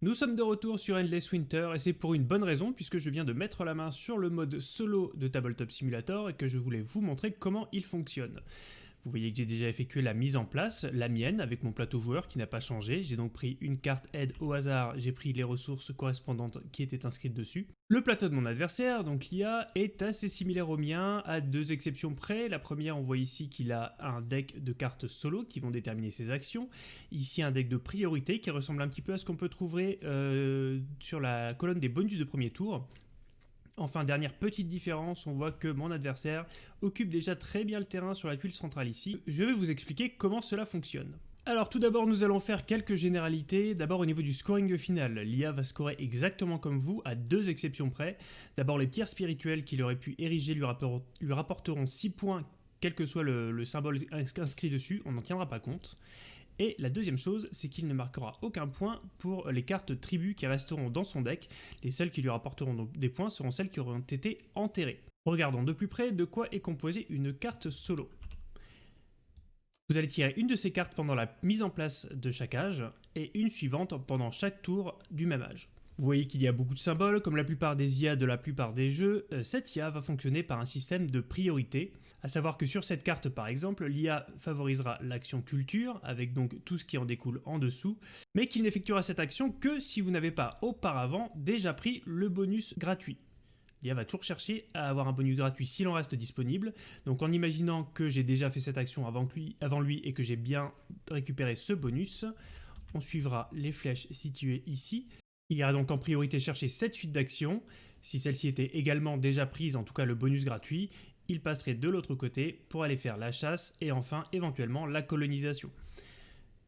Nous sommes de retour sur Endless Winter et c'est pour une bonne raison puisque je viens de mettre la main sur le mode solo de Tabletop Simulator et que je voulais vous montrer comment il fonctionne. Vous voyez que j'ai déjà effectué la mise en place, la mienne, avec mon plateau joueur qui n'a pas changé. J'ai donc pris une carte aide au hasard, j'ai pris les ressources correspondantes qui étaient inscrites dessus. Le plateau de mon adversaire, donc l'IA, est assez similaire au mien, à deux exceptions près. La première, on voit ici qu'il a un deck de cartes solo qui vont déterminer ses actions. Ici, un deck de priorité qui ressemble un petit peu à ce qu'on peut trouver euh, sur la colonne des bonus de premier tour. Enfin, dernière petite différence, on voit que mon adversaire occupe déjà très bien le terrain sur la tuile centrale ici. Je vais vous expliquer comment cela fonctionne. Alors tout d'abord, nous allons faire quelques généralités. D'abord au niveau du scoring final, l'IA va scorer exactement comme vous, à deux exceptions près. D'abord les pierres spirituelles qu'il aurait pu ériger lui, rapporteront 6 points, quel que soit le symbole inscrit dessus, on n'en tiendra pas compte. Et la deuxième chose, c'est qu'il ne marquera aucun point pour les cartes tribus qui resteront dans son deck. Les seules qui lui rapporteront des points seront celles qui auront été enterrées. Regardons de plus près de quoi est composée une carte solo. Vous allez tirer une de ces cartes pendant la mise en place de chaque âge, et une suivante pendant chaque tour du même âge. Vous voyez qu'il y a beaucoup de symboles, comme la plupart des IA de la plupart des jeux, euh, cette IA va fonctionner par un système de priorité, à savoir que sur cette carte par exemple, l'IA favorisera l'action culture, avec donc tout ce qui en découle en dessous, mais qu'il n'effectuera cette action que si vous n'avez pas auparavant déjà pris le bonus gratuit. L'IA va toujours chercher à avoir un bonus gratuit s'il en reste disponible, donc en imaginant que j'ai déjà fait cette action avant lui, avant lui et que j'ai bien récupéré ce bonus, on suivra les flèches situées ici, il ira donc en priorité chercher cette suite d'actions. Si celle-ci était également déjà prise, en tout cas le bonus gratuit, il passerait de l'autre côté pour aller faire la chasse et enfin éventuellement la colonisation.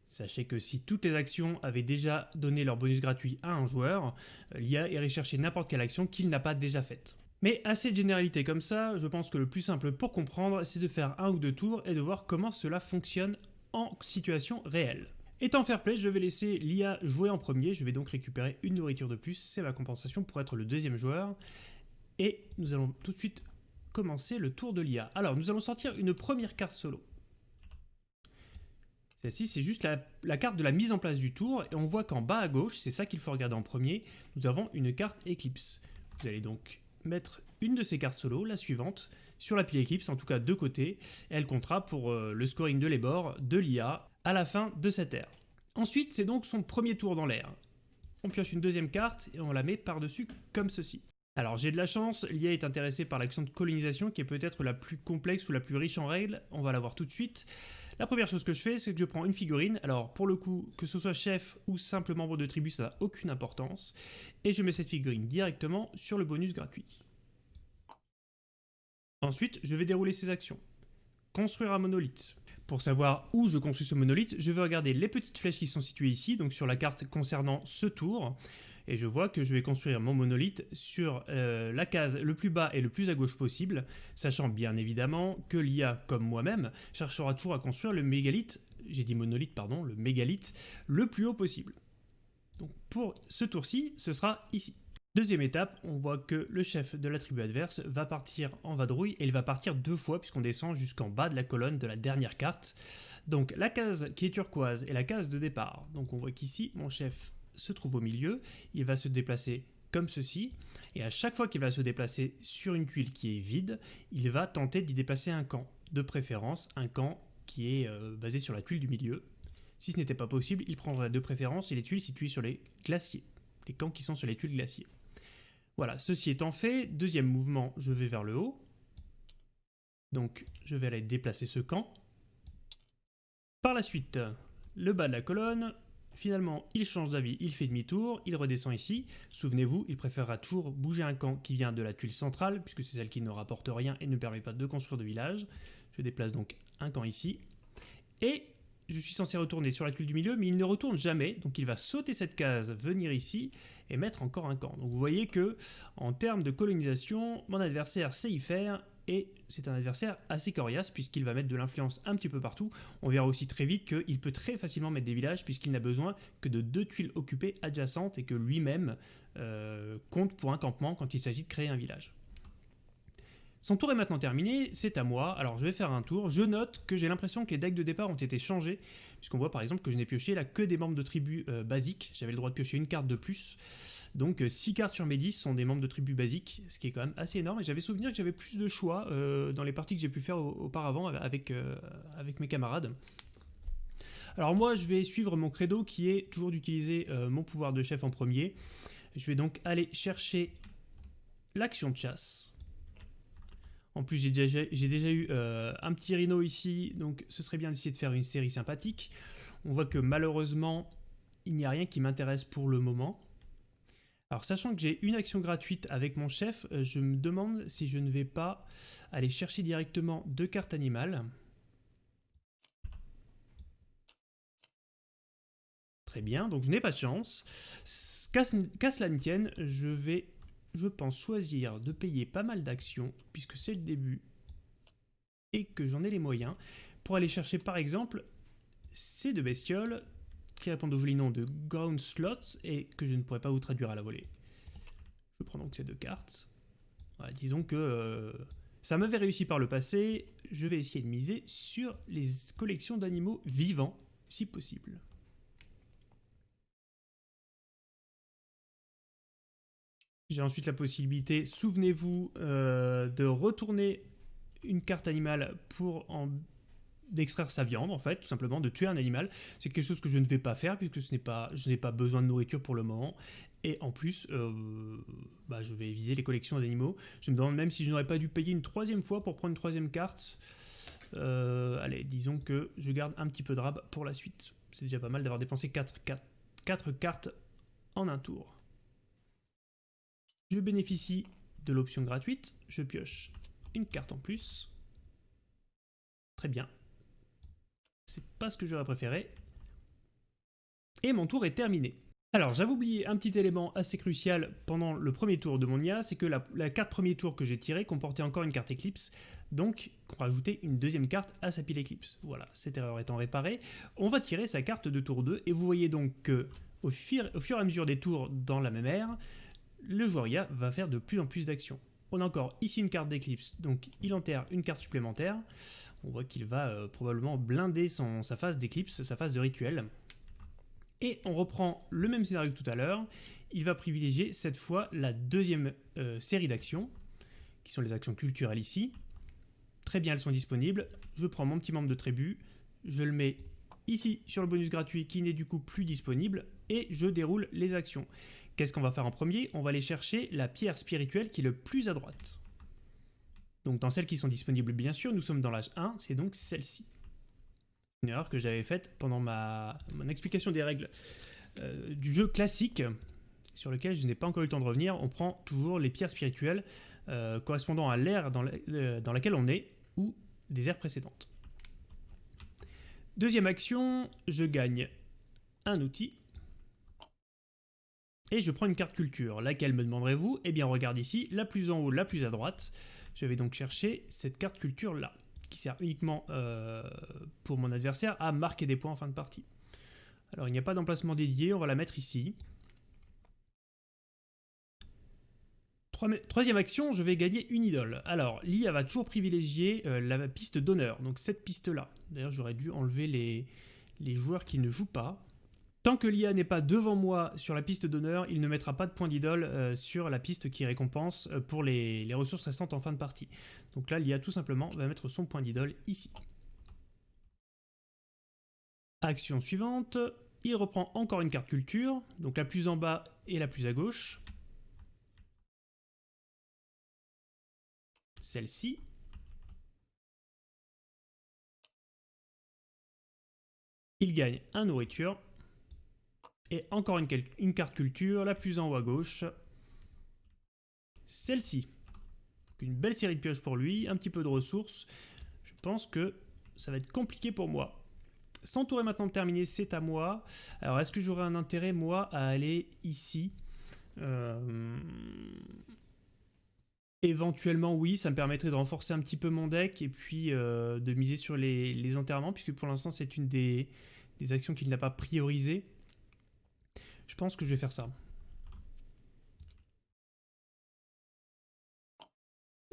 Sachez que si toutes les actions avaient déjà donné leur bonus gratuit à un joueur, l'IA irait chercher n'importe quelle action qu'il n'a pas déjà faite. Mais assez de généralité comme ça, je pense que le plus simple pour comprendre, c'est de faire un ou deux tours et de voir comment cela fonctionne en situation réelle. Étant fair play, je vais laisser l'IA jouer en premier, je vais donc récupérer une nourriture de plus, c'est ma compensation pour être le deuxième joueur. Et nous allons tout de suite commencer le tour de l'IA. Alors, nous allons sortir une première carte solo. Celle-ci, c'est juste la, carte de la mise en place du tour, et on voit qu'en bas à gauche, c'est ça qu'il faut regarder en premier, nous avons une carte Eclipse. Vous allez donc mettre une de ces cartes solo, la suivante, sur la pile Eclipse, en tout cas de côté, elle comptera pour euh, le scoring de les bords de l'IA à la fin de cette ère. Ensuite, c'est donc son premier tour dans l'air. On pioche une deuxième carte et on la met par-dessus comme ceci. Alors j'ai de la chance, l'IA est intéressé par l'action de colonisation qui est peut-être la plus complexe ou la plus riche en règles, on va la voir tout de suite. La première chose que je fais, c'est que je prends une figurine, alors pour le coup, que ce soit chef ou simple membre de tribu, ça n'a aucune importance, et je mets cette figurine directement sur le bonus gratuit. Ensuite, je vais dérouler ces actions. Construire un monolithe. Pour savoir où je construis ce monolithe, je vais regarder les petites flèches qui sont situées ici, donc sur la carte concernant ce tour, et je vois que je vais construire mon monolithe sur euh, la case le plus bas et le plus à gauche possible, sachant bien évidemment que l'IA, comme moi-même, cherchera toujours à construire le mégalithe, j'ai dit monolithe, pardon, le mégalithe, le plus haut possible. Donc pour ce tour-ci, ce sera ici. Deuxième étape, on voit que le chef de la tribu adverse va partir en vadrouille et il va partir deux fois puisqu'on descend jusqu'en bas de la colonne de la dernière carte. Donc la case qui est turquoise est la case de départ. Donc on voit qu'ici mon chef se trouve au milieu, il va se déplacer comme ceci, et à chaque fois qu'il va se déplacer sur une tuile qui est vide, il va tenter d'y déplacer un camp, de préférence un camp qui est euh, basé sur la tuile du milieu. Si ce n'était pas possible, il prendrait de préférence les tuiles situées sur les glaciers, les camps qui sont sur les tuiles glaciers. Voilà, ceci étant fait, deuxième mouvement, je vais vers le haut. Donc je vais aller déplacer ce camp. Par la suite, le bas de la colonne, finalement il change d'avis, il fait demi-tour, il redescend ici. Souvenez-vous, il préférera toujours bouger un camp qui vient de la tuile centrale, puisque c'est celle qui ne rapporte rien et ne permet pas de construire de village. Je déplace donc un camp ici. Et je suis censé retourner sur la tuile du milieu, mais il ne retourne jamais, donc il va sauter cette case, venir ici, et mettre encore un camp. Donc vous voyez que, en termes de colonisation, mon adversaire sait y faire, et c'est un adversaire assez coriace, puisqu'il va mettre de l'influence un petit peu partout. On verra aussi très vite qu'il peut très facilement mettre des villages, puisqu'il n'a besoin que de deux tuiles occupées adjacentes, et que lui-même euh, compte pour un campement quand il s'agit de créer un village. Son tour est maintenant terminé, c'est à moi, alors je vais faire un tour. Je note que j'ai l'impression que les decks de départ ont été changés, puisqu'on voit par exemple que je n'ai pioché là que des membres de tribu euh, basiques, j'avais le droit de piocher une carte de plus. Donc 6 euh, cartes sur mes 10 sont des membres de tribu basiques, ce qui est quand même assez énorme, et j'avais souvenir que j'avais plus de choix euh, dans les parties que j'ai pu faire auparavant avec, avec mes camarades. Alors moi je vais suivre mon credo qui est toujours d'utiliser mon pouvoir de chef en premier. Je vais donc aller chercher l'action de chasse. En plus, j'ai déjà, eu euh, un petit rhino ici, donc ce serait bien d'essayer de faire une série sympathique. On voit que malheureusement, il n'y a rien qui m'intéresse pour le moment. Alors, sachant que j'ai une action gratuite avec mon chef, euh, je me demande si je ne vais pas aller chercher directement deux cartes animales. Très bien, donc je n'ai pas de chance. Qu'à cela ne tienne, je vais je pense choisir de payer pas mal d'actions, puisque c'est le début, et que j'en ai les moyens, pour aller chercher par exemple ces deux bestioles qui répondent au joli nom de Ground Slots et que je ne pourrais pas vous traduire à la volée. Je prends donc ces deux cartes. disons que euh, ça m'avait réussi par le passé, je vais essayer de miser sur les collections d'animaux vivants, si possible. J'ai ensuite la possibilité, souvenez-vous, euh, de retourner une carte animale pour en d'extraire sa viande en fait, tout simplement, de tuer un animal. C'est quelque chose que je ne vais pas faire puisque ce pas, je n'ai pas besoin de nourriture pour le moment. Et en plus, euh, bah, je vais viser les collections d'animaux. Je me demande même si je n'aurais pas dû payer une troisième fois pour prendre une troisième carte. Euh, allez, disons que je garde un petit peu de rab pour la suite. C'est déjà pas mal d'avoir dépensé 4, 4 cartes en un tour. Je bénéficie de l'option gratuite, je pioche une carte en plus. Très bien. C'est pas ce que j'aurais préféré. Et mon tour est terminé. Alors, j'avais oublié un petit élément assez crucial pendant le premier tour de mon IA, c'est que la, carte premier tour que j'ai tirée comportait encore une carte Eclipse, donc on rajoutait une deuxième carte à sa pile Eclipse. Voilà, cette erreur étant réparée, on va tirer sa carte de tour 2, et vous voyez donc que au fur, et à mesure des tours dans la même ère, le joueur IA va faire de plus en plus d'actions. On a encore ici une carte d'éclipse, donc il enterre une carte supplémentaire. On voit qu'il va euh, probablement blinder sa phase d'éclipse, sa phase de rituel. Et on reprend le même scénario que tout à l'heure. Il va privilégier cette fois la deuxième euh, série d'actions, qui sont les actions culturelles ici. Très bien, elles sont disponibles. Je prends mon petit membre de tribu, je le mets ici sur le bonus gratuit qui n'est du coup plus disponible, et je déroule les actions. Qu'est-ce qu'on va faire en premier? On va aller chercher la pierre spirituelle qui est le plus à droite. Donc dans celles qui sont disponibles, bien sûr, nous sommes dans l'âge 1, c'est donc celle-ci. Une erreur que j'avais faite pendant ma mon explication des règles euh, du jeu classique, sur lequel je n'ai pas encore eu le temps de revenir. On prend toujours les pierres spirituelles euh, correspondant à l'ère dans, euh, dans laquelle on est, ou des ères précédentes. Deuxième action, je gagne un outil et je prends une carte culture. Laquelle me demanderez-vous? Eh bien, regarde ici, la plus en haut, la plus à droite. Je vais donc chercher cette carte culture là, qui sert uniquement euh, pour mon adversaire à marquer des points en fin de partie. Alors, il n'y a pas d'emplacement dédié, on va la mettre ici. Troisième action, je vais gagner une idole. Alors, l'IA va toujours privilégier euh, la piste d'honneur, donc cette piste-là. D'ailleurs, j'aurais dû enlever les joueurs qui ne jouent pas. Tant que l'IA n'est pas devant moi sur la piste d'honneur, il ne mettra pas de point d'idole euh, sur la piste qui récompense euh, pour les, ressources récentes en fin de partie. Donc là, l'IA tout simplement va mettre son point d'idole ici. Action suivante, il reprend encore une carte culture, donc la plus en bas et la plus à gauche. Celle-ci. Il gagne un nourriture et encore une, carte culture, la plus en haut à gauche. Celle-ci. Une belle série de pioches pour lui, un petit peu de ressources. Je pense que ça va être compliqué pour moi. Son tour est maintenant terminé, c'est à moi. Alors, est-ce que j'aurais un intérêt, moi, à aller ici? Euh, Éventuellement, oui, ça me permettrait de renforcer un petit peu mon deck et puis euh, de miser sur les, enterrements, puisque pour l'instant, c'est une des, des actions qu'il n'a pas priorisées. Je pense que je vais faire ça.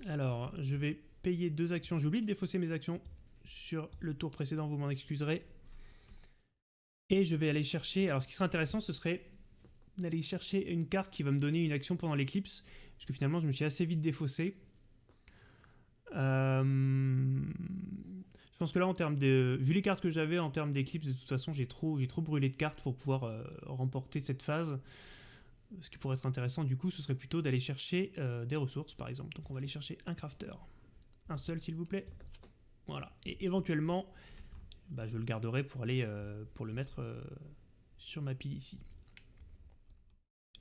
Alors, je vais payer deux actions. J'ai oublié de défausser mes actions sur le tour précédent, vous m'en excuserez. Et je vais aller chercher... Alors, ce qui serait intéressant, ce serait d'aller chercher une carte qui va me donner une action pendant l'éclipse. Parce que finalement, je me suis assez vite défaussé. Euh, je pense que là, en termes de, vu les cartes que j'avais en termes d'éclipse, de toute façon, j'ai trop, trop brûlé de cartes pour pouvoir euh, remporter cette phase. Ce qui pourrait être intéressant, du coup, ce serait plutôt d'aller chercher euh, des ressources, par exemple. Donc, on va aller chercher un crafter. Un seul, s'il vous plaît. Voilà. Et éventuellement, bah, je le garderai pour aller pour le mettre sur ma pile ici.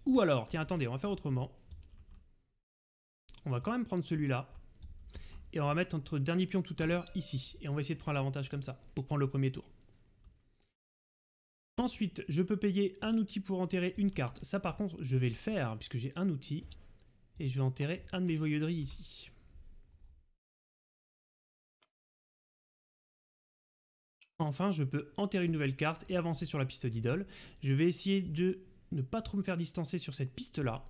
Ou alors, tiens, attendez, on va faire autrement. On va quand même prendre celui-là. Et on va mettre notre dernier pion tout à l'heure ici. Et on va essayer de prendre l'avantage comme ça, pour prendre le premier tour. Ensuite, je peux payer un outil pour enterrer une carte. Ça par contre, je vais le faire, puisque j'ai un outil. Et je vais enterrer un de mes joyauderies ici. Enfin, je peux enterrer une nouvelle carte et avancer sur la piste d'idole. Je vais essayer de ne pas trop me faire distancer sur cette piste-là.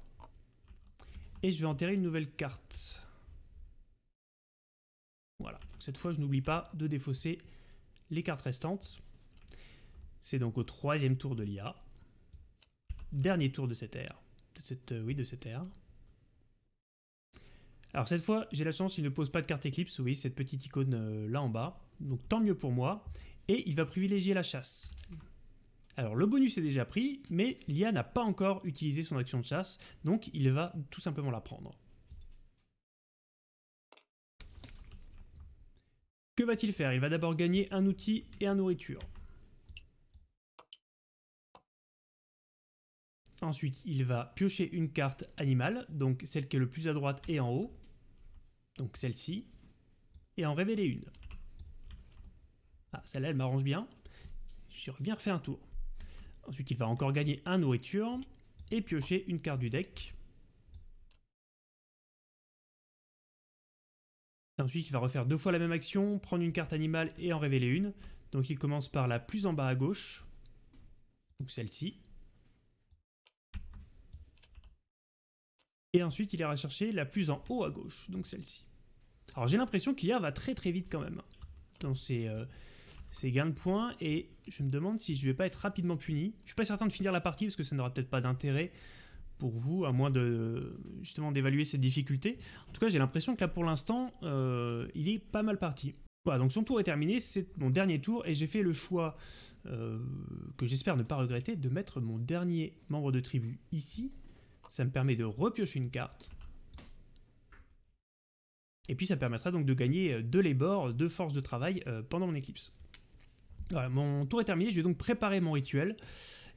Et je vais enterrer une nouvelle carte. Voilà, cette fois je n'oublie pas de défausser les cartes restantes. C'est donc au troisième tour de l'IA. Dernier tour de cette ère. De cette, euh, oui, de cette ère. Alors cette fois, j'ai la chance, il ne pose pas de carte Eclipse, oui, cette petite icône euh, là en bas. Donc tant mieux pour moi. Et il va privilégier la chasse. Alors le bonus est déjà pris, mais l'IA n'a pas encore utilisé son action de chasse, donc il va tout simplement la prendre. Que va-t-il faire? Il va d'abord gagner un outil et un nourriture. Ensuite, il va piocher une carte animale, donc celle qui est le plus à droite et en haut, donc celle-ci, et en révéler une. Ah, celle-là, elle m'arrange bien. Je reviens refaire un tour. Ensuite, il va encore gagner un nourriture et piocher une carte du deck. Ensuite, il va refaire deux fois la même action, prendre une carte animale et en révéler une. Donc il commence par la plus en bas à gauche, donc celle-ci. Et ensuite, il ira chercher la plus en haut à gauche, donc celle-ci. Alors j'ai l'impression qu'IA va très très vite quand même dans ses, euh, c'est gain de points et je me demande si je vais pas être rapidement puni. Je suis pas certain de finir la partie parce que ça n'aura peut-être pas d'intérêt pour vous, à moins de justement d'évaluer cette difficulté. En tout cas, j'ai l'impression que là pour l'instant, euh, il est pas mal parti. Voilà, donc son tour est terminé, c'est mon dernier tour et j'ai fait le choix euh, que j'espère ne pas regretter de mettre mon dernier membre de tribu ici. Ça me permet de repiocher une carte. Et puis ça permettra donc de gagner de les bords, de force de travail euh, pendant mon éclipse. Voilà, mon tour est terminé, je vais donc préparer mon rituel.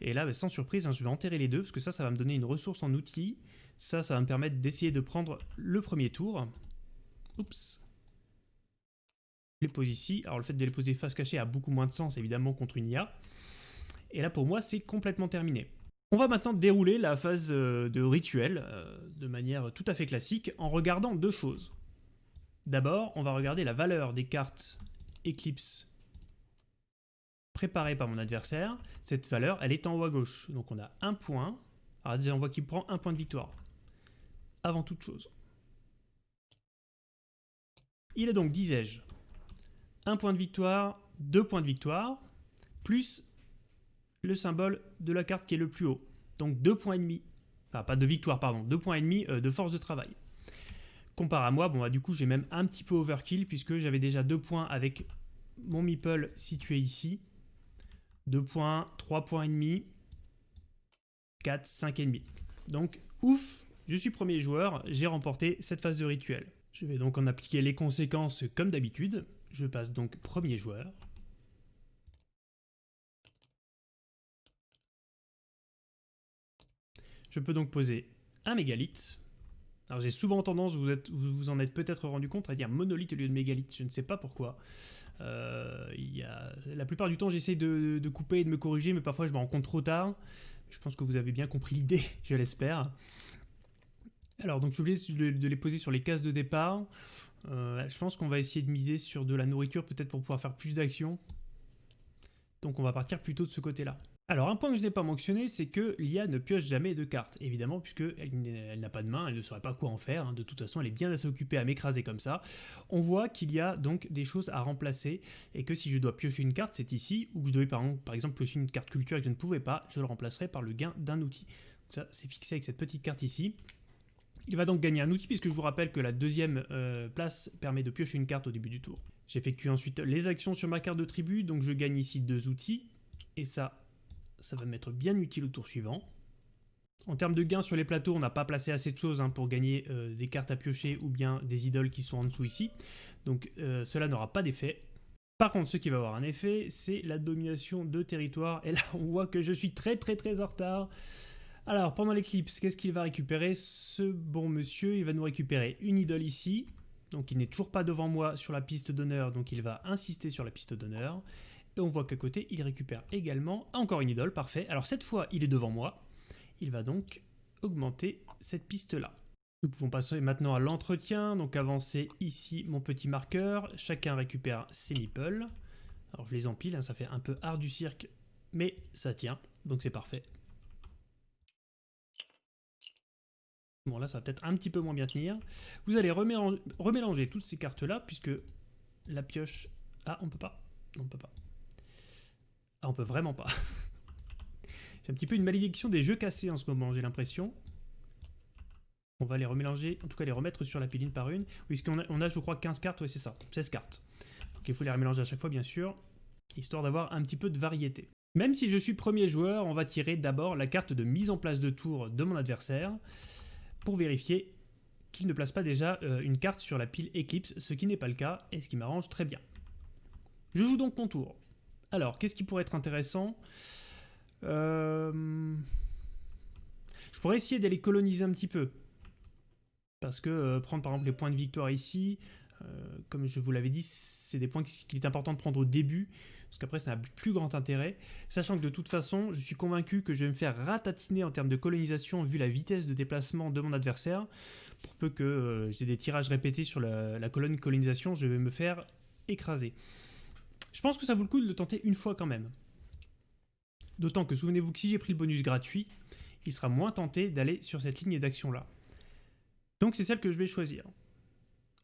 Et là, bah, sans surprise, hein, je vais enterrer les deux, parce que ça, ça va me donner une ressource en outil. Ça, ça va me permettre d'essayer de prendre le premier tour. Oups. Je les pose ici. Alors le fait de les poser face cachée a beaucoup moins de sens, évidemment, contre une IA. Et là, pour moi, c'est complètement terminé. On va maintenant dérouler la phase euh, de rituel euh, de manière tout à fait classique en regardant deux choses. D'abord, on va regarder la valeur des cartes Eclipse préparé par mon adversaire, cette valeur, elle est en haut à gauche. Donc on a un point. Alors déjà, on voit qu'il prend un point de victoire. Avant toute chose. Il a donc, disais-je, un point de victoire, deux points de victoire, plus le symbole de la carte qui est le plus haut. Donc deux points et demi. Enfin, pas de victoire, pardon. Deux points et demi euh, de force de travail. Comparé à moi, bon, bah, du coup, j'ai même un petit peu overkill puisque j'avais déjà deux points avec mon meeple situé ici. 2 points, 3 points et demi, 4, 5 et demi. Donc, ouf, je suis premier joueur, j'ai remporté cette phase de rituel. Je vais donc en appliquer les conséquences comme d'habitude. Je passe donc premier joueur. Je peux donc poser un mégalith. Alors j'ai souvent tendance, vous, vous, en êtes peut-être rendu compte, à dire monolithe au lieu de mégalith. Je ne sais pas pourquoi. Euh. La plupart du temps, j'essaie de, couper et de me corriger, mais parfois je me rends compte trop tard. Je pense que vous avez bien compris l'idée, je l'espère. Alors, donc, j'ai oublié de, les poser sur les cases de départ. Euh, je pense qu'on va essayer de miser sur de la nourriture, peut-être pour pouvoir faire plus d'actions. Donc, on va partir plutôt de ce côté-là. Alors un point que je n'ai pas mentionné, c'est que l'IA ne pioche jamais de cartes, évidemment, puisqu'elle n'a pas de main, elle ne saurait pas quoi en faire, hein. de toute façon elle est bien assez occupée à m'écraser comme ça. On voit qu'il y a donc des choses à remplacer, et que si je dois piocher une carte, c'est ici, ou que je devais par exemple, piocher une carte culture et que je ne pouvais pas, je le remplacerai par le gain d'un outil. Ça, c'est fixé avec cette petite carte ici. Il va donc gagner un outil, puisque je vous rappelle que la deuxième euh, place permet de piocher une carte au début du tour. J'effectue ensuite les actions sur ma carte de tribu, donc je gagne ici deux outils, et ça, ça va m'être bien utile au tour suivant. En termes de gains sur les plateaux, on n'a pas placé assez de choses hein, pour gagner euh, des cartes à piocher ou bien des idoles qui sont en dessous ici. Donc euh, cela n'aura pas d'effet. Par contre, ce qui va avoir un effet, c'est la domination de territoire. Et là, on voit que je suis très très très en retard. Alors, pendant l'éclipse, qu'est-ce qu'il va récupérer? Ce bon monsieur, il va nous récupérer une idole ici. Donc il n'est toujours pas devant moi sur la piste d'honneur, donc il va insister sur la piste d'honneur. Et on voit qu'à côté, il récupère également encore une idole, parfait. Alors cette fois, il est devant moi. Il va donc augmenter cette piste-là. Nous pouvons passer maintenant à l'entretien, donc avancer ici mon petit marqueur. Chacun récupère ses meeples. Alors je les empile, hein, ça fait un peu art du cirque, mais ça tient, donc c'est parfait. Bon là ça va peut-être un petit peu moins bien tenir. Vous allez remélanger toutes ces cartes-là, puisque la pioche... Ah, on peut pas On peut pas. Ah, on peut vraiment pas. j'ai un petit peu une malédiction des jeux cassés en ce moment, j'ai l'impression. On va les remélanger, en tout cas les remettre sur la piline par une. Parce a, on a, je crois, 15 cartes, oui c'est ça, 16 cartes. Donc il faut les remélanger à chaque fois, bien sûr, histoire d'avoir un petit peu de variété. Même si je suis premier joueur, on va tirer d'abord la carte de mise en place de tour de mon adversaire, pour vérifier qu'il ne place pas déjà euh, une carte sur la pile Eclipse, ce qui n'est pas le cas, et ce qui m'arrange très bien. Je joue donc mon tour. Alors, qu'est-ce qui pourrait être intéressant euh, Je pourrais essayer d'aller coloniser un petit peu. Parce que euh, prendre par exemple les points de victoire ici, euh, comme je vous l'avais dit, c'est des points qu'il est important de prendre au début, parce qu'après ça n'a plus grand intérêt. Sachant que de toute façon, je suis convaincu que je vais me faire ratatiner en termes de colonisation vu la vitesse de déplacement de mon adversaire. Pour peu que j'ai des tirages répétés sur la, la colonne colonisation, je vais me faire écraser. Je pense que ça vaut le coup de le tenter une fois quand même. D'autant que souvenez-vous que si j'ai pris le bonus gratuit, il sera moins tenté d'aller sur cette ligne d'action là. Donc c'est celle que je vais choisir.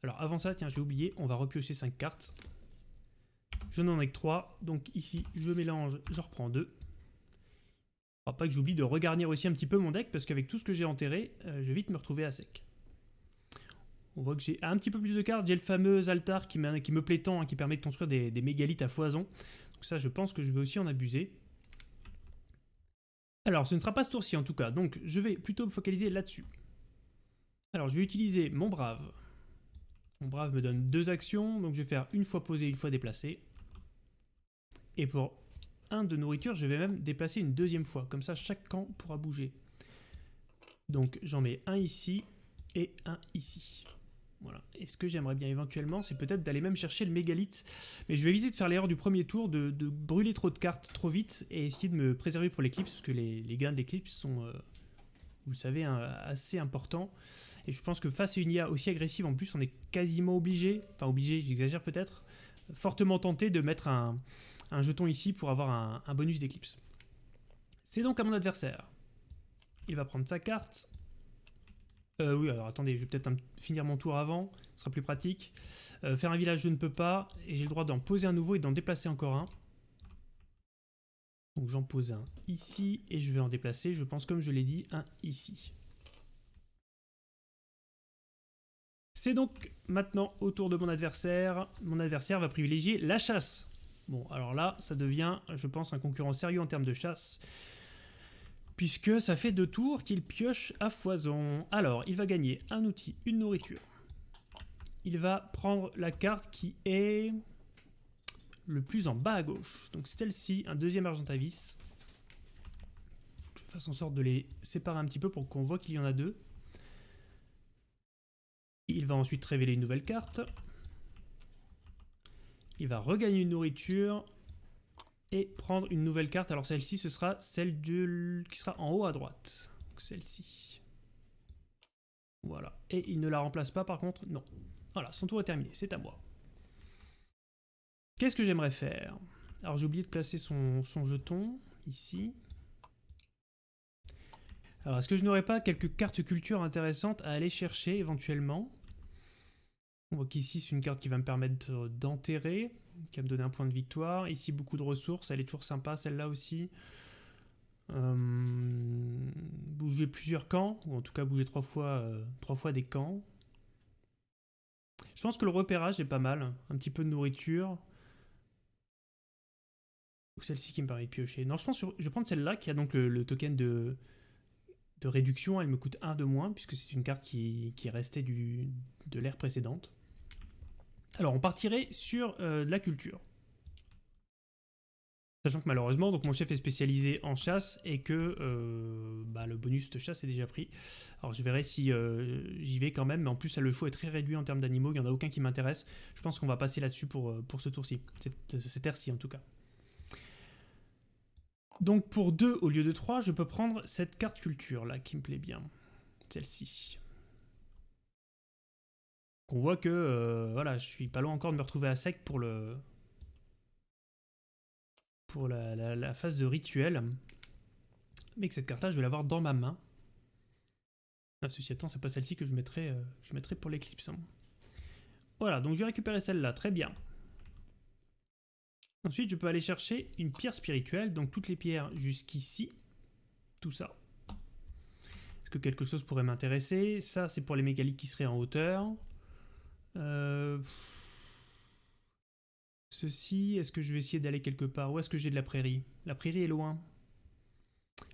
Alors avant ça, tiens j'ai oublié, on va repiocher 5 cartes. Je n'en ai que 3, donc ici je mélange, je reprends 2. Faut pas que j'oublie de regarnir aussi un petit peu mon deck, parce qu'avec tout ce que j'ai enterré, euh, je vais vite me retrouver à sec. On voit que j'ai un petit peu plus de cartes. J'ai le fameux altar qui, me plaît tant, hein, qui permet de construire des, mégalithes à foison. Donc ça, je pense que je vais aussi en abuser. Alors, ce ne sera pas ce tour-ci en tout cas, donc je vais plutôt me focaliser là-dessus. Alors, je vais utiliser mon brave. Mon brave me donne deux actions, donc je vais faire une fois posé, une fois déplacé. Et pour un de nourriture, je vais même déplacer une deuxième fois. Comme ça, chaque camp pourra bouger. Donc, j'en mets un ici et un ici. Voilà. Et ce que j'aimerais bien éventuellement, c'est peut-être d'aller même chercher le mégalithe. Mais je vais éviter de faire l'erreur du premier tour, de, brûler trop de cartes trop vite et essayer de me préserver pour l'éclipse, parce que les, gains de l'éclipse sont, euh, vous le savez, hein, assez importants. Et je pense que face à une IA aussi agressive, en plus, on est quasiment obligé, enfin obligé, j'exagère peut-être, fortement tenté de mettre un, jeton ici pour avoir un, un bonus d'éclipse. C'est donc à mon adversaire. Il va prendre sa carte, euh, oui, alors attendez, je vais peut-être finir mon tour avant, ce sera plus pratique. Euh, faire un village, je ne peux pas, et j'ai le droit d'en poser un nouveau et d'en déplacer encore un. Donc j'en pose un ici, et je vais en déplacer, je pense comme je l'ai dit, un ici. C'est donc maintenant au tour de mon adversaire. Mon adversaire va privilégier la chasse. Bon, alors là, ça devient, je pense, un concurrent sérieux en termes de chasse puisque ça fait deux tours qu'il pioche à foison. Alors, il va gagner un outil, une nourriture. Il va prendre la carte qui est le plus en bas à gauche. Donc celle-ci, un deuxième Argentavis. Faut que je fasse en sorte de les séparer un petit peu pour qu'on voit qu'il y en a deux. Il va ensuite révéler une nouvelle carte. Il va regagner une nourriture et prendre une nouvelle carte. Alors celle-ci, ce sera celle qui sera en haut à droite. Celle-ci. Voilà. Et il ne la remplace pas par contre Non. Voilà, son tour est terminé, c'est à moi. Qu'est-ce que j'aimerais faire? Alors j'ai oublié de placer son, son jeton, ici. Alors, est-ce que je n'aurais pas quelques cartes culture intéressantes à aller chercher éventuellement? On voit qu'ici, c'est une carte qui va me permettre d'enterrer, qui va me donner un point de victoire. Ici, beaucoup de ressources, elle est toujours sympa, celle-là aussi. Euh, bouger plusieurs camps, ou en tout cas bouger trois fois, euh, trois fois des camps. Je pense que le repérage est pas mal. Un petit peu de nourriture. Ou celle-ci qui me de piocher. Non, je pense que je vais prendre celle-là qui a donc le, token de, de réduction. Elle me coûte 1 de moins puisque c'est une carte qui, qui est restée du, de l'ère précédente. Alors, on partirait sur euh, la culture. Sachant que malheureusement, mon chef est spécialisé en chasse et que euh, bah, le bonus de chasse est déjà pris. Alors je verrai si euh, j'y vais quand même, mais en plus le choix est très réduit en termes d'animaux, il n'y en a aucun qui m'intéresse. Je pense qu'on va passer là-dessus pour, ce tour-ci, cette, cette ère-ci en tout cas. Donc pour 2 au lieu de 3, je peux prendre cette carte culture là qui me plaît bien. Celle-ci. On voit que voilà, je suis pas loin encore de me retrouver à sec pour le, pour la, phase de rituel. Mais que cette carte-là, je vais l'avoir dans ma main. Ah, ceci étant, c'est pas celle-ci que je mettrai, euh, je mettrai pour l'éclipse. Hein. Voilà, donc je vais récupérer celle-là, très bien. Ensuite, je peux aller chercher une pierre spirituelle, donc toutes les pierres jusqu'ici. Tout ça. Est-ce que quelque chose pourrait m'intéresser? Ça, c'est pour les mégalithes qui seraient en hauteur. Euh... Ceci, est-ce que je vais essayer d'aller quelque part Où est-ce que j'ai de la prairie? La prairie est loin.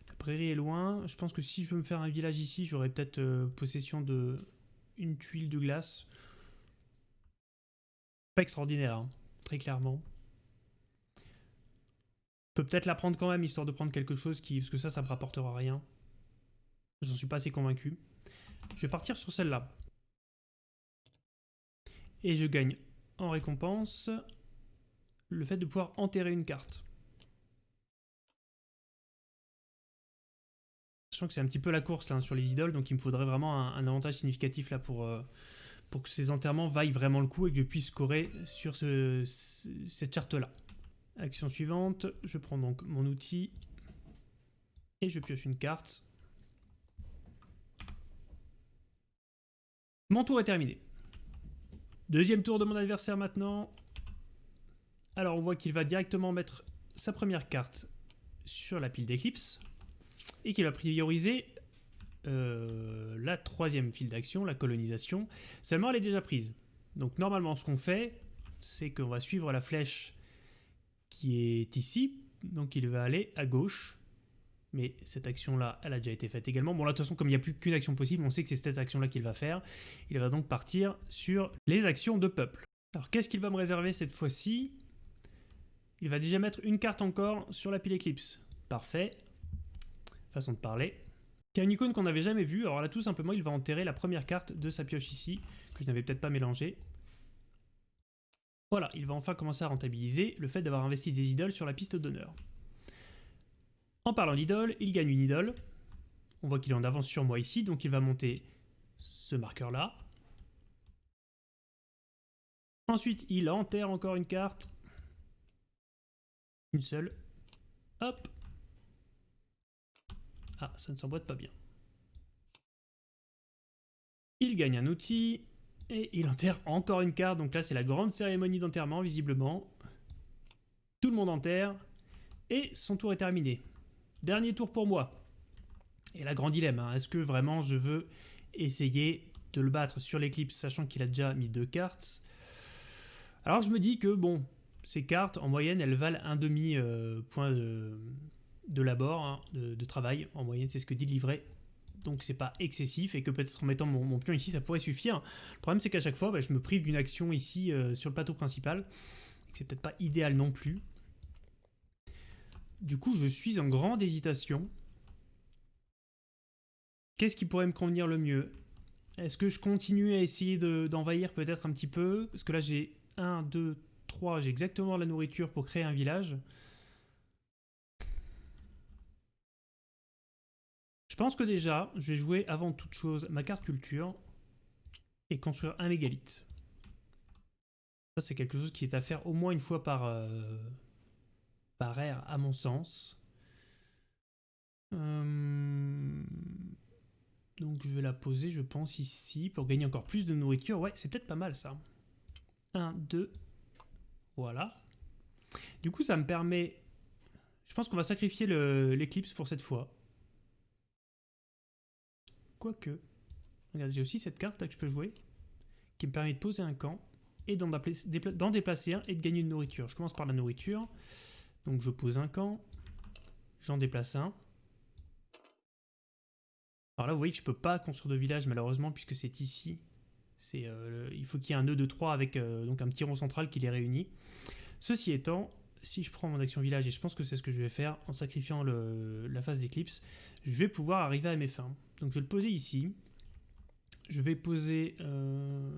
La prairie est loin. Je pense que si je veux me faire un village ici, j'aurais peut-être euh, possession de une tuile de glace. Pas extraordinaire, hein, très clairement. Je peux peut-être la prendre quand même, histoire de prendre quelque chose qui... Parce que ça, ça me rapportera rien. J'en suis pas assez convaincu. Je vais partir sur celle-là. Et je gagne en récompense le fait de pouvoir enterrer une carte. Sachant que c'est un petit peu la course là, sur les idoles, donc il me faudrait vraiment un, avantage significatif là pour, euh, pour que ces enterrements vaillent vraiment le coup et que je puisse scorer sur ce, cette charte là. Action suivante, je prends donc mon outil et je pioche une carte. Mon tour est terminé. Deuxième tour de mon adversaire maintenant. Alors on voit qu'il va directement mettre sa première carte sur la pile d'éclipse et qu'il va prioriser euh, la troisième file d'action, la colonisation. Seulement elle est déjà prise. Donc normalement ce qu'on fait, c'est qu'on va suivre la flèche qui est ici. Donc il va aller à gauche. Mais cette action-là, elle a déjà été faite également. Bon là de toute façon comme il n'y a plus qu'une action possible, on sait que c'est cette action-là qu'il va faire. Il va donc partir sur les actions de peuple. Alors qu'est-ce qu'il va me réserver cette fois-ci? Il va déjà mettre une carte encore sur la pile Eclipse. Parfait. Façon de parler. Il y a une icône qu'on n'avait jamais vue. Alors là, tout simplement, il va enterrer la première carte de sa pioche ici, que je n'avais peut-être pas mélangée. Voilà, il va enfin commencer à rentabiliser le fait d'avoir investi des idoles sur la piste d'honneur. En parlant d'idole, il gagne une idole. On voit qu'il est en avance sur moi ici, donc il va monter ce marqueur-là. Ensuite, il enterre encore une carte. Une seule. Hop. Ah, ça ne s'emboîte pas bien. Il gagne un outil. Et il enterre encore une carte. Donc là, c'est la grande cérémonie d'enterrement, visiblement. Tout le monde enterre. Et son tour est terminé. Dernier tour pour moi. Et la grande dilemme, hein. est-ce que vraiment je veux essayer de le battre sur l'éclipse, sachant qu'il a déjà mis deux cartes? Alors je me dis que, bon, ces cartes, en moyenne, elles valent un demi euh, point de, labor, hein, de, travail. En moyenne, c'est ce que dit le livret. Donc c'est pas excessif et que peut-être en mettant mon, pion ici, ça pourrait suffire. Le problème, c'est qu'à chaque fois, bah, je me prive d'une action ici euh, sur le plateau principal. C'est peut-être pas idéal non plus. Du coup, je suis en grande hésitation. Qu'est-ce qui pourrait me convenir le mieux? Est-ce que je continue à essayer d'envahir peut-être un petit peu? Parce que là, j'ai 1, 2, 3, j'ai exactement la nourriture pour créer un village. Je pense que déjà, je vais jouer avant toute chose ma carte culture et construire un mégalithe. Ça, c'est quelque chose qui est à faire au moins une fois par, euh, par à mon sens. Euh, Donc je vais la poser, je pense, ici, pour gagner encore plus de nourriture. Ouais, c'est peut-être pas mal, ça. 1, 2, voilà. Du coup, ça me permet... Je pense qu'on va sacrifier l'éclipse pour cette fois. Quoique... Regardez, j'ai aussi cette carte là que je peux jouer, qui me permet de poser un camp, et d'en déplacer un, et de gagner une nourriture. Je commence par la nourriture. Donc je pose un camp, j'en déplace un. Alors là, vous voyez que je peux pas construire de village, malheureusement, puisque c'est ici. Euh, il faut qu'il y ait un nœud de 3 avec euh, donc un petit rond central qui les réunit. Ceci étant, si je prends mon action village, et je pense que c'est ce que je vais faire en sacrifiant la phase d'éclipse, je vais pouvoir arriver à mes fins. Donc je vais le poser ici. Je vais poser... Euh...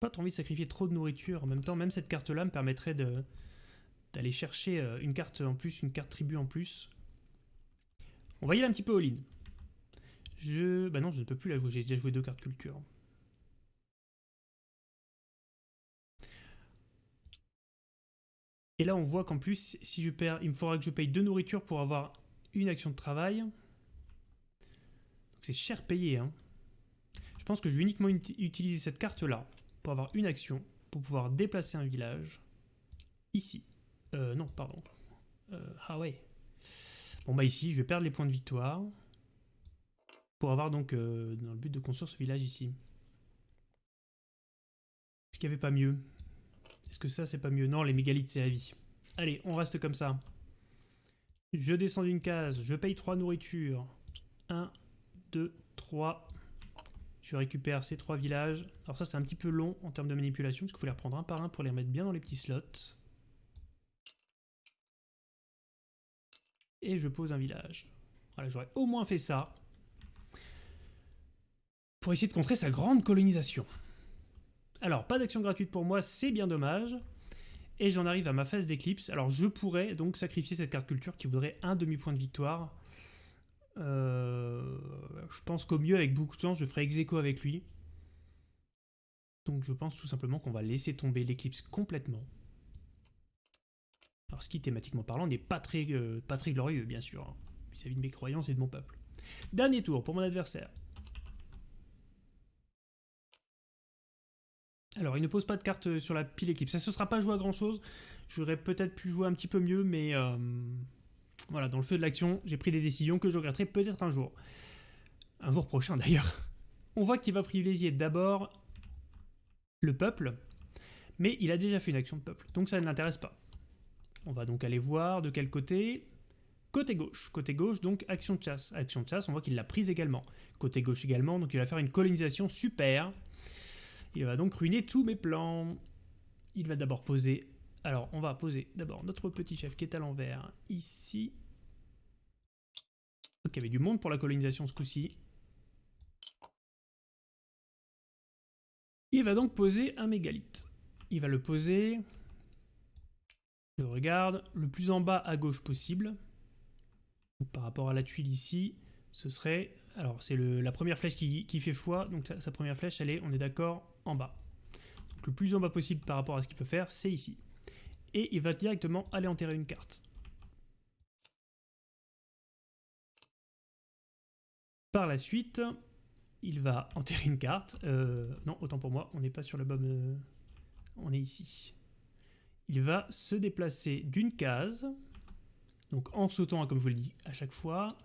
Pas trop envie de sacrifier trop de nourriture. En même temps, même cette carte-là me permettrait d'aller chercher euh, une carte en plus, une carte tribu en plus. On va y aller un petit peu all-in. Je... Bah non, je ne peux plus la jouer, j'ai déjà joué deux cartes culture. Et là, on voit qu'en plus, si je perds, il me faudra que je paye deux nourritures pour avoir une action de travail. C'est cher payé. Hein. Je pense que je vais uniquement utiliser cette carte-là pour avoir une action, pour pouvoir déplacer un village. Ici. Euh, non, pardon. Euh, ah ouais. Bon bah ici, je vais perdre les points de victoire. Pour avoir donc, euh, dans le but de construire ce village ici. Est-ce qu'il n'y avait pas mieux? Est-ce que ça, c'est pas mieux? Non, les mégalithes, c'est la vie. Allez, on reste comme ça. Je descends d'une case, je paye 3 nourritures. 1, 2, 3. Je récupère ces 3 villages. Alors ça, c'est un petit peu long en termes de manipulation, parce qu'il faut les reprendre un par un pour les remettre bien dans les petits slots. Et je pose un village. J'aurais au moins fait ça. Pour essayer de contrer sa grande colonisation. Alors, pas d'action gratuite pour moi, c'est bien dommage. Et j'en arrive à ma phase d'éclipse. Alors, je pourrais donc sacrifier cette carte culture qui voudrait un demi-point de victoire. Euh, je pense qu'au mieux, avec beaucoup de chance, je ferai ex avec lui. Donc, je pense tout simplement qu'on va laisser tomber l'éclipse complètement. Alors, ce qui, thématiquement parlant, n'est pas, très, euh, pas très glorieux, bien sûr, hein, vis-à-vis de mes croyances et de mon peuple. Dernier tour pour mon adversaire. Alors, il ne pose pas de carte euh, sur la pile équipe. Ça ne se sera pas joué à grand chose. J'aurais peut-être pu jouer un petit peu mieux, mais voilà, dans le feu de l'action, j'ai pris des décisions que je regretterai peut-être un jour. Un jour prochain d'ailleurs. On voit qu'il va privilégier d'abord le peuple, mais il a déjà fait une action de peuple, donc ça ne l'intéresse pas. On va donc aller voir de quel côté. Côté gauche. Côté gauche, donc action de chasse. Action de chasse, on voit qu'il l'a prise également. Côté gauche également, donc il va faire une colonisation super. Il va donc ruiner tous mes plans. Il va d'abord poser... Alors, on va poser d'abord notre petit chef qui est à l'envers, ici. Ok, il y avait du monde pour la colonisation ce coup-ci. Il va donc poser un mégalithe. Il va le poser... Je regarde, le plus en bas à gauche possible. par rapport à la tuile ici, ce serait... Alors, c'est la première flèche qui, qui fait foi, donc sa première flèche, elle est, on est d'accord, en bas. Donc le plus en bas possible par rapport à ce qu'il peut faire, c'est ici. Et il va directement aller enterrer une carte. Par la suite, il va enterrer une carte. Euh, non, autant pour moi, on n'est pas sur le bon... Euh, on est ici. Il va se déplacer d'une case, donc en sautant, comme je vous le dis, à chaque fois,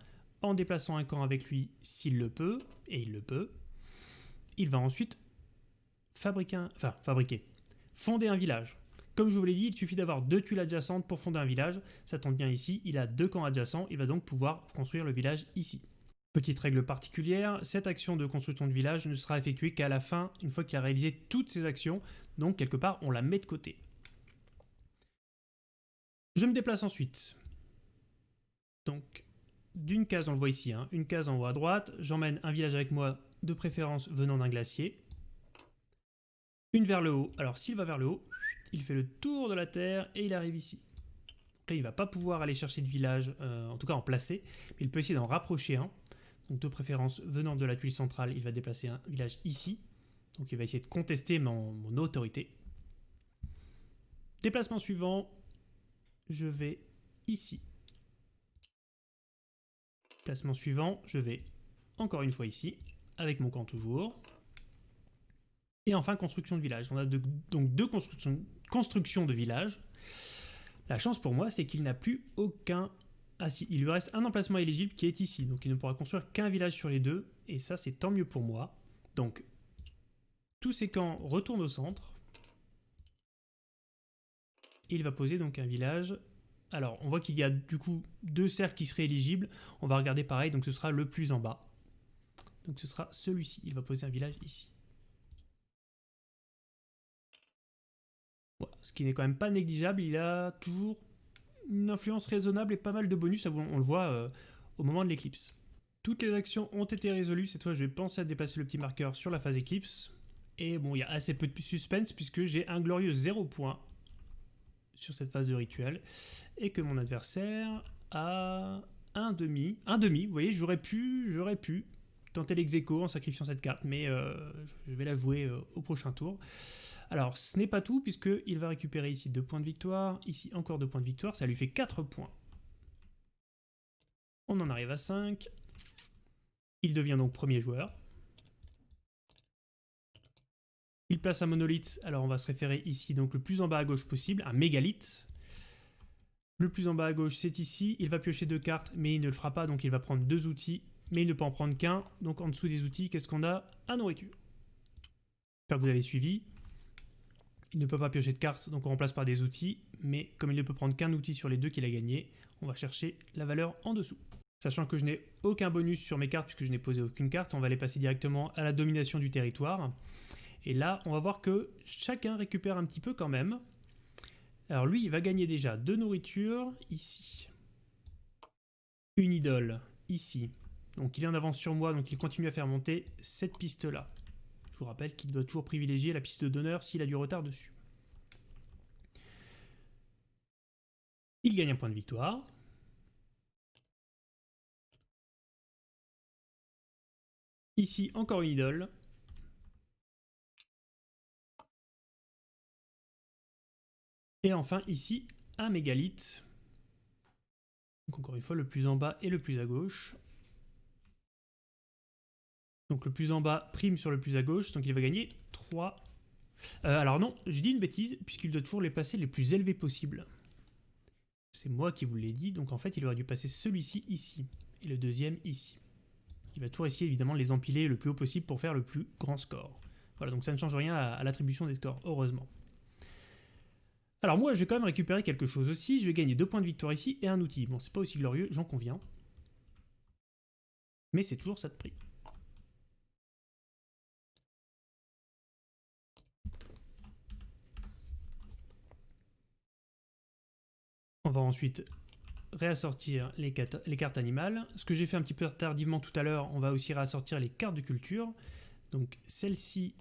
en déplaçant un camp avec lui s'il le peut, et il le peut. Il va ensuite fabriquer un... Enfin, fabriquer. Fonder un village. Comme je vous l'ai dit, il suffit d'avoir deux tuiles adjacentes pour fonder un village. Ça tombe bien ici, il a deux camps adjacents, il va donc pouvoir construire le village ici. Petite règle particulière, cette action de construction de village ne sera effectuée qu'à la fin, une fois qu'il a réalisé toutes ses actions, donc quelque part on la met de côté. Je me déplace ensuite. Donc, d'une case, on le voit ici, hein, une case en haut à droite, j'emmène un village avec moi, de préférence venant d'un glacier. Une vers le haut. Alors s'il va vers le haut, il fait le tour de la Terre et il arrive ici. Après, il va pas pouvoir aller chercher de village, euh, en tout cas en placer, mais il peut essayer d'en rapprocher un. Donc de préférence, venant de la tuile centrale, il va déplacer un village ici. Donc il va essayer de contester mon, autorité. Déplacement suivant, je vais ici. Placement suivant, je vais encore une fois ici, avec mon camp toujours. Et enfin, construction de village. On a donc deux constructions, constructions de village. La chance pour moi, c'est qu'il n'a plus aucun... Ah si, il lui reste un emplacement éligible qui est ici. Donc il ne pourra construire qu'un village sur les deux. Et ça, c'est tant mieux pour moi. Donc, tous ces camps retournent au centre. Il va poser donc un village. Alors, on voit qu'il y a du coup deux cercles qui seraient éligibles. On va regarder pareil, donc ce sera le plus en bas. Donc ce sera celui-ci. Il va poser un village ici. Ce qui n'est quand même pas négligeable. Il a toujours une influence raisonnable et pas mal de bonus. On le voit euh, au moment de l'éclipse. Toutes les actions ont été résolues. Cette fois, je vais penser à déplacer le petit marqueur sur la phase éclipse. Et bon, il y a assez peu de suspense puisque j'ai un glorieux 0 point sur cette phase de rituel. Et que mon adversaire a un demi. Un demi, vous voyez, j'aurais pu, j'aurais pu tenter l'exéco en sacrifiant cette carte, mais euh, je vais la jouer euh, au prochain tour. Alors, ce n'est pas tout, puisqu'il va récupérer ici 2 points de victoire, ici encore 2 points de victoire, ça lui fait 4 points. On en arrive à 5. Il devient donc premier joueur. Il place un monolithe, alors on va se référer ici, donc le plus en bas à gauche possible, un mégalithe. Le plus en bas à gauche, c'est ici. Il va piocher deux cartes, mais il ne le fera pas, donc il va prendre deux outils mais il ne peut en prendre qu'un. Donc en dessous des outils, qu'est-ce qu'on a? À nourriture. J'espère que vous avez suivi. Il ne peut pas piocher de cartes, donc on remplace par des outils, mais comme il ne peut prendre qu'un outil sur les deux qu'il a gagné, on va chercher la valeur en dessous. Sachant que je n'ai aucun bonus sur mes cartes puisque je n'ai posé aucune carte, on va les passer directement à la domination du territoire. Et là, on va voir que chacun récupère un petit peu quand même. Alors lui, il va gagner déjà deux nourritures ici. Une idole ici. Donc il est en avance sur moi, donc il continue à faire monter cette piste-là. Je vous rappelle qu'il doit toujours privilégier la piste d'honneur s'il a du retard dessus. Il gagne un point de victoire. Ici, encore une idole. Et enfin, ici, un mégalithe. Donc encore une fois, le plus en bas et le plus à gauche. Donc le plus en bas prime sur le plus à gauche, donc il va gagner 3. Euh, alors non, je dis une bêtise, puisqu'il doit toujours les passer les plus élevés possibles. C'est moi qui vous l'ai dit, donc en fait il aurait dû passer celui-ci ici, et le deuxième ici. Il va toujours essayer évidemment de les empiler le plus haut possible pour faire le plus grand score. Voilà, donc ça ne change rien à, à l'attribution des scores, heureusement. Alors moi je vais quand même récupérer quelque chose aussi, je vais gagner 2 points de victoire ici et un outil. Bon c'est pas aussi glorieux, j'en conviens. Mais c'est toujours ça de prix. On va ensuite réassortir les, cartes animales. Ce que j'ai fait un petit peu tardivement tout à l'heure, on va aussi réassortir les cartes de culture. Donc celle-ci,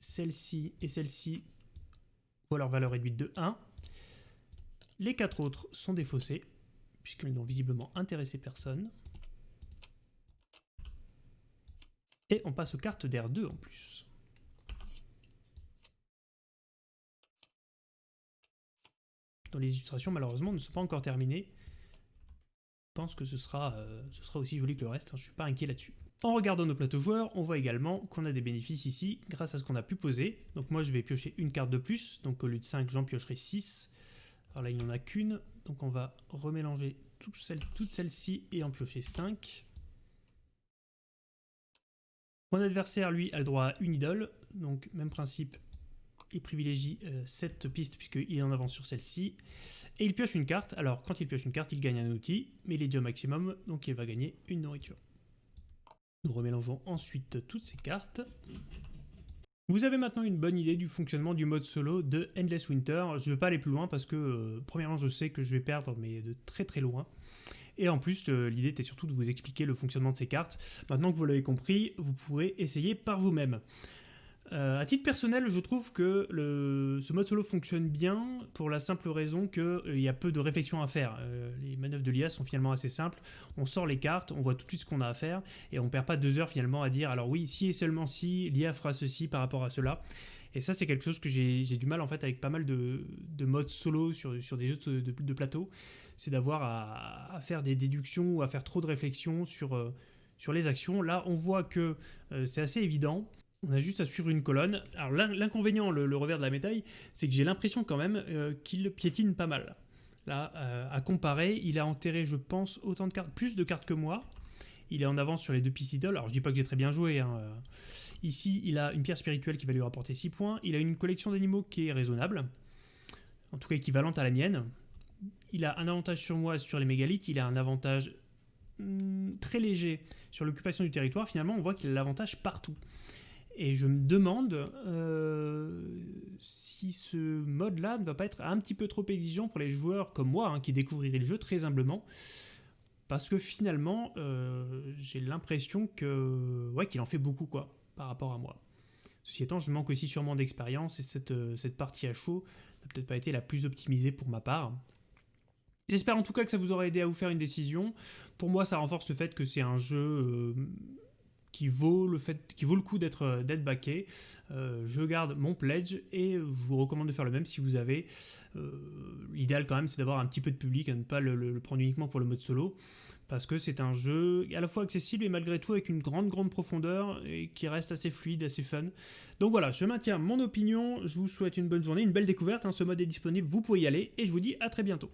celle-ci et celle-ci voient leur valeur réduite de 1. Les quatre autres sont défaussées, puisqu'elles n'ont visiblement intéressé personne. Et on passe aux cartes d'R2 en plus. Les illustrations, malheureusement, ne sont pas encore terminées. Je pense que ce sera, euh, ce sera aussi joli que le reste, hein, je ne suis pas inquiet là-dessus. En regardant nos plateaux joueurs, on voit également qu'on a des bénéfices ici grâce à ce qu'on a pu poser. Donc moi je vais piocher une carte de plus, donc au lieu de 5 j'en piocherai 6. Alors là il n'y en a qu'une, donc on va remélanger toutes celles-ci et en piocher 5. Mon adversaire lui a le droit à une idole, donc même principe, il privilégie euh, cette piste puisqu'il est en avance sur celle-ci. Et il pioche une carte. Alors, quand il pioche une carte, il gagne un outil, mais il est déjà au maximum, donc il va gagner une nourriture. Nous remélangeons ensuite toutes ces cartes. Vous avez maintenant une bonne idée du fonctionnement du mode solo de Endless Winter. Je ne vais pas aller plus loin parce que, euh, premièrement, je sais que je vais perdre, mais de très très loin. Et en plus, euh, l'idée était surtout de vous expliquer le fonctionnement de ces cartes. Maintenant que vous l'avez compris, vous pourrez essayer par vous-même. Euh, à titre personnel, je trouve que ce mode solo fonctionne bien pour la simple raison qu'il euh, y a peu de réflexion à faire. Euh, les manœuvres de l'IA sont finalement assez simples. On sort les cartes, on voit tout de suite ce qu'on a à faire et on perd pas deux heures finalement à dire alors oui, si et seulement si, l'IA fera ceci par rapport à cela. Et ça, c'est quelque chose que j'ai du mal en fait avec pas mal de, modes solo sur, des jeux de, plateau. C'est d'avoir à, faire des déductions ou à faire trop de réflexions sur, euh, les actions. Là, on voit que euh, c'est assez évident. On a juste à suivre une colonne. Alors l'inconvénient, le, revers de la médaille, c'est que j'ai l'impression quand même euh, qu'il piétine pas mal. Là, à comparer, il a enterré, je pense, autant de cartes, plus de cartes que moi. Il est en avance sur les deux pistes idoles. Alors je dis pas que j'ai très bien joué. Hein. Ici, il a une pierre spirituelle qui va lui rapporter 6 points. Il a une collection d'animaux qui est raisonnable. En tout cas équivalente à la mienne. Il a un avantage sur moi sur les mégalithes. Il a un avantage hmm, très léger sur l'occupation du territoire. Finalement, on voit qu'il a l'avantage partout. Et je me demande euh, si ce mode-là ne va pas être un petit peu trop exigeant pour les joueurs comme moi, hein, qui découvriraient le jeu très humblement. Parce que finalement, euh, j'ai l'impression que ouais, qu'il en fait beaucoup quoi, par rapport à moi. Ceci étant, je manque aussi sûrement d'expérience et cette, euh, cette partie à chaud n'a peut-être pas été la plus optimisée pour ma part. J'espère en tout cas que ça vous aura aidé à vous faire une décision. Pour moi, ça renforce le fait que c'est un jeu qui vaut le coup d'être euh, backé. Euh, je garde mon pledge et je vous recommande de faire le même si vous avez. Euh, l'idéal quand même, c'est d'avoir un petit peu de public, à ne pas le, prendre uniquement pour le mode solo, parce que c'est un jeu à la fois accessible et malgré tout avec une grande grande profondeur et qui reste assez fluide, assez fun. Donc voilà, je maintiens mon opinion. Je vous souhaite une bonne journée, une belle découverte. Hein. ce mode est disponible, vous pouvez y aller et je vous dis à très bientôt.